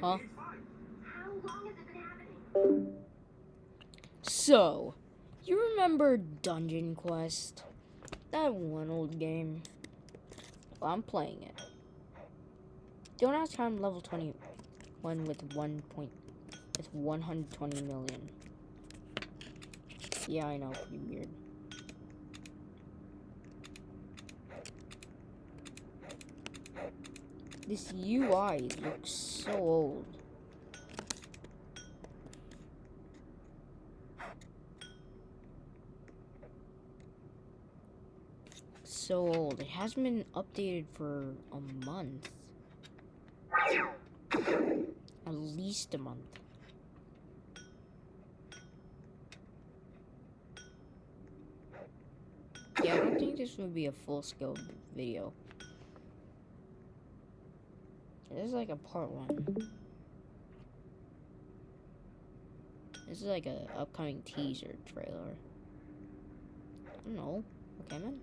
Huh? So, you remember Dungeon Quest? That one old game. Well, I'm playing it. Don't ask how I'm level 21 with 1 point with 120 million. Yeah, I know, pretty weird. This UI looks so old. So old. It hasn't been updated for a month. At least a month. Yeah, I don't think this would be a full scale video. This is like a part one. This is like a upcoming teaser trailer. I don't know. Okay, man.